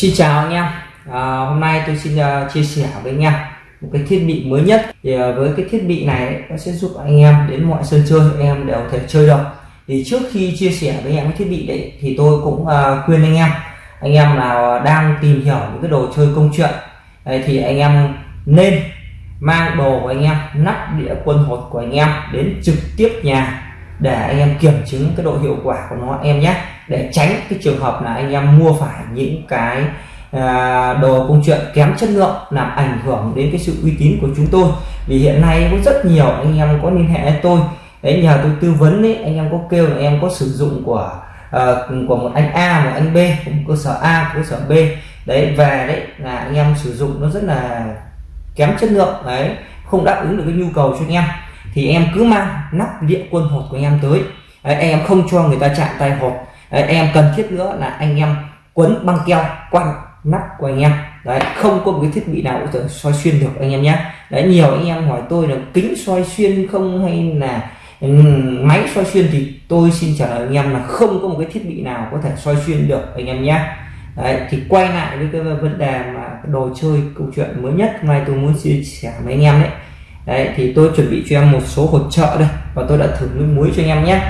Xin chào anh em. À, hôm nay tôi xin uh, chia sẻ với anh em một cái thiết bị mới nhất. Thì uh, với cái thiết bị này nó sẽ giúp anh em đến mọi sân chơi anh em đều thể chơi được. Thì trước khi chia sẻ với anh em cái thiết bị đấy thì tôi cũng uh, khuyên anh em anh em nào đang tìm hiểu những cái đồ chơi công chuyện đấy, thì anh em nên mang đồ của anh em nắp đĩa quân hột của anh em đến trực tiếp nhà để anh em kiểm chứng cái độ hiệu quả của nó em nhé. Để tránh cái trường hợp là anh em mua phải những cái à, đồ công chuyện kém chất lượng làm ảnh hưởng đến cái sự uy tín của chúng tôi. Vì hiện nay có rất nhiều anh em có liên hệ với tôi. Đấy nhờ tôi tư vấn đấy anh em có kêu là em có sử dụng của uh, của một anh A một anh B một cơ sở A cơ sở B. Đấy về đấy là anh em sử dụng nó rất là kém chất lượng. Đấy không đáp ứng được cái nhu cầu cho anh em thì em cứ mang nắp điện quân hột của anh em tới. Đấy, anh em không cho người ta chạm tay hột. Đấy, em cần thiết nữa là anh em quấn băng keo quanh nắp của anh em. Đấy không có một cái thiết bị nào có thể soi xuyên được anh em nhé. Đấy nhiều anh em hỏi tôi là kính soi xuyên không hay là máy soi xuyên thì tôi xin trả lời anh em là không có một cái thiết bị nào có thể soi xuyên được anh em nhé. Đấy thì quay lại với cái vấn đề mà đồ chơi câu chuyện mới nhất. Mai tôi muốn chia sẻ với anh em đấy đấy, thì tôi chuẩn bị cho em một số hỗ trợ đây, và tôi đã thử nước muối cho anh em nhé.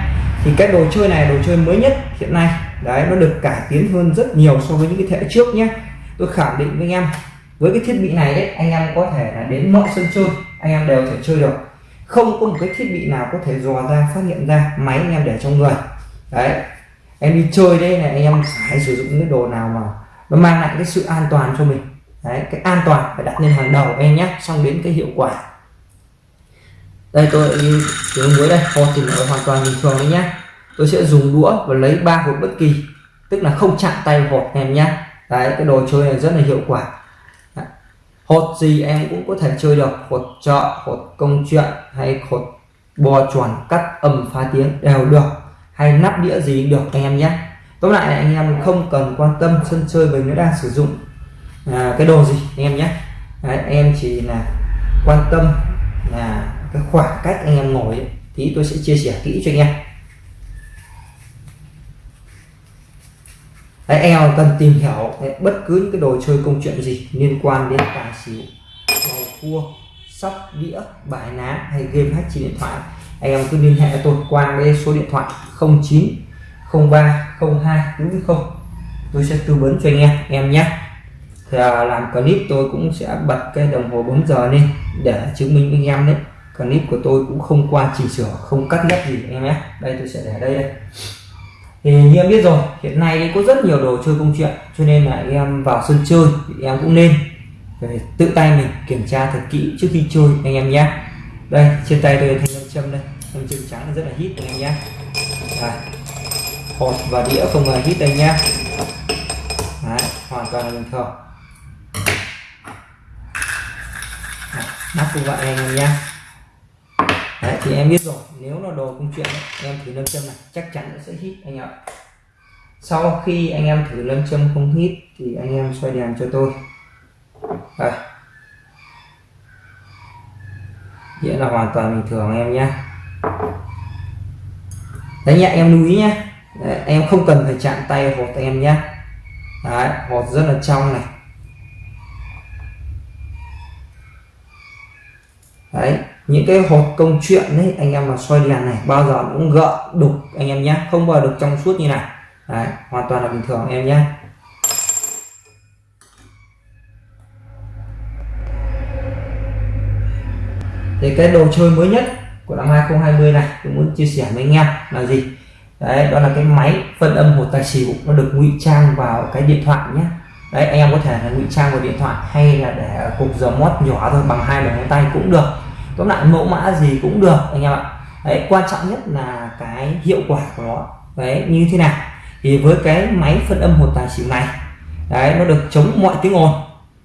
Thì cái đồ chơi này đồ chơi mới nhất hiện nay. Đấy, nó được cải tiến hơn rất nhiều so với những cái thế trước nhé. Tôi khẳng định với anh em, với cái thiết bị này đấy, anh em có thể là đến mọi sân chơi, anh em đều thể chơi được. Không có một cái thiết bị nào có thể dò ra, phát hiện ra máy anh em để trong người. Đấy, em đi chơi đây này, anh em phải sử dụng những cái đồ nào mà nó mang lại cái sự an toàn cho mình. Đấy, cái an toàn phải đặt lên hàng đầu em nhé, xong đến cái hiệu quả đây tôi tiếng muối đây. Kho thì nó hoàn toàn bình thường đấy nhá. Tôi sẽ dùng đũa và lấy ba hột bất kỳ. Tức là không chạm tay hột em nhá. Đấy cái đồ chơi này rất là hiệu quả. Đấy. hột gì em cũng có thể chơi được. Hột chợ hột công chuyện hay hột bò chuẩn cắt âm phá tiếng đều được. Hay nắp đĩa gì được anh em nhé tóm lại là anh em không cần quan tâm sân chơi mình nó đang sử dụng à, cái đồ gì anh em nhé Đấy, anh em chỉ là quan tâm là cái khoảng cách anh em ngồi ấy, thì tôi sẽ chia sẻ kỹ cho anh em. Đấy, anh em cần tìm hiểu đấy, bất cứ những cái đồ chơi công chuyện gì liên quan đến tài xỉu bầu cua sóc đĩa bài ná hay game hack trên điện thoại anh em cứ liên hệ tôi qua cái số điện thoại 09 03 02 40 tôi sẽ tư vấn cho anh em em nhé. Thì à, làm clip tôi cũng sẽ bật cái đồng hồ 4 giờ lên để chứng minh với anh em đấy clip của tôi cũng không qua chỉnh sửa không cắt ghép gì anh em nhé. Đây tôi sẽ để đây đây. Thì như em biết rồi hiện nay có rất nhiều đồ chơi công chuyện cho nên là anh em vào sân chơi thì em cũng nên phải tự tay mình kiểm tra thật kỹ trước khi chơi anh em nhé. Đây trên tay tôi thanh nam châm đây. Châm châm trắng rất là hít anh em nhé. Đây. hột và đĩa không hề hít đây nhé. Đấy, hoàn toàn là bình thường. Nắp cũng vậy anh em nhé. Đấy, thì em biết rồi. Nếu là đồ công chuyện em thử lâm châm này chắc chắn nó sẽ hít anh ạ. Sau khi anh em thử lâm châm không hít thì anh em xoay đèn cho tôi. Đây. Nghĩa là hoàn toàn bình thường em nhé. Đấy nhá em lưu ý nhé đấy, em không cần phải chạm tay hột em nhé đấy hột rất là trong này. Đấy những cái hộp công chuyện đấy anh em mà xoay đèn này bao giờ cũng gợn đục anh em nhé. Không bao giờ được trong suốt như này. Đấy, hoàn toàn là bình thường em nhé. Thì cái đồ chơi mới nhất của năm 2020 này tôi muốn chia sẻ với anh em là gì? Đấy đó là cái máy phân âm hột tài xỉu nó được ngụy trang vào cái điện thoại nhé. Đấy anh em có thể là ngụy trang vào điện thoại hay là để cục dầu mót nhỏ thôi bằng hai đầu ngón tay cũng được tóm lại mẫu mã gì cũng được anh em ạ. Đấy quan trọng nhất là cái hiệu quả của nó. Đấy như thế nào? Thì với cái máy phân âm hột tài xỉu này đấy nó được chống mọi tiếng ồn.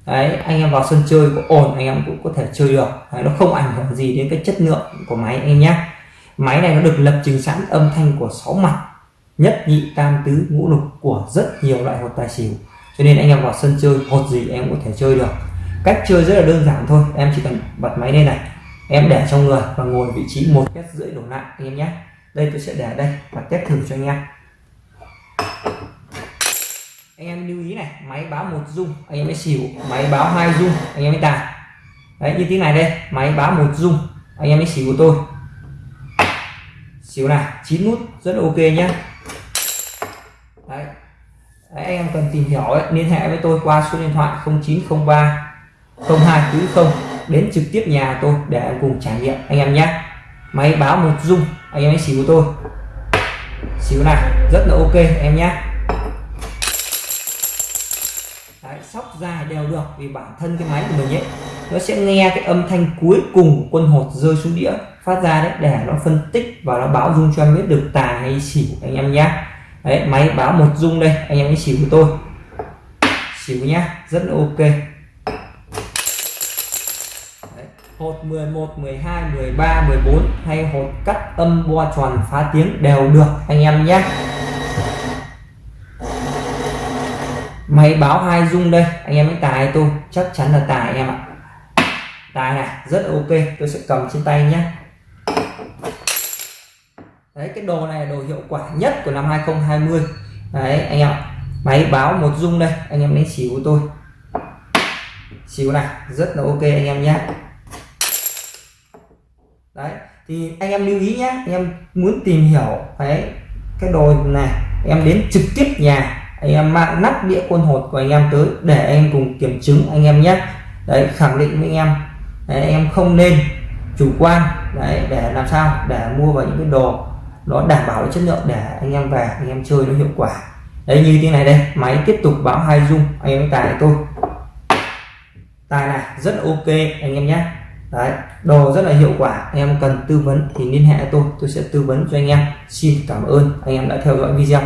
Đấy anh em vào sân chơi có ồn anh em cũng có thể chơi được. Đấy, nó không ảnh hưởng gì đến cái chất lượng của máy anh em nhé. Máy này nó được lập trình sẵn âm thanh của sáu mặt nhất nhị tam tứ ngũ lục của rất nhiều loại hột tài xỉu. Cho nên anh em vào sân chơi hột gì em có thể chơi được. Cách chơi rất là đơn giản thôi em chỉ cần bật máy lên này em để trong người và ngồi vị trí một mét rưỡi đổ lại anh em nhé. Đây tôi sẽ để đây và test thử cho anh em. Anh em lưu ý này máy báo một dung anh em mới xỉu máy báo hai dung anh em mới tài đấy như thế này đây máy báo một dung anh em mới xỉu của tôi. Xỉu này chín nút rất ok nhé. Đấy. đấy anh em cần tìm hiểu ấy, liên hệ với tôi qua số điện thoại 0903 0240 đến trực tiếp nhà tôi để em cùng trải nghiệm. Anh em nhé. Máy báo một dung. Anh em hãy xíu của tôi. Xíu này rất là ok em nhé. Đấy, sóc dài đều được vì bản thân cái máy của mình ấy nó sẽ nghe cái âm thanh cuối cùng quân hột rơi xuống đĩa phát ra đấy để nó phân tích và nó báo dung cho em biết được tài hay xỉu anh em nhé. Đấy máy báo một dung đây anh em hãy xỉu của tôi. Xỉu nhá rất là ok hột 11 12 13 14 hay hột cắt âm bo, tròn, phá tiếng đều được, anh em nhé. Máy báo hai dung đây, anh em ấy tài tôi, chắc chắn là tài anh em ạ. Tài này, rất ok, tôi sẽ cầm trên tay nhé. Đấy, cái đồ này là đồ hiệu quả nhất của năm 2020 đấy, anh em máy báo một dung đây, anh em lấy xỉu của tôi. Xỉu này, rất là ok, anh em nhé đấy thì anh em lưu ý nhé anh em muốn tìm hiểu đấy cái đồ này em đến trực tiếp nhà anh em mang nắp đĩa quân hột của anh em tới để anh em cùng kiểm chứng anh em nhé đấy khẳng định với anh em đấy, anh em không nên chủ quan đấy để làm sao để mua vào những cái đồ nó đảm bảo chất lượng để anh em về anh em chơi nó hiệu quả đấy như thế này đây máy tiếp tục báo hai dung anh em tài tôi tài này rất ok anh em nhé đấy, đồ rất là hiệu quả. Anh em cần tư vấn thì liên hệ tôi tôi sẽ tư vấn cho anh em. Xin cảm ơn, anh em đã theo dõi video.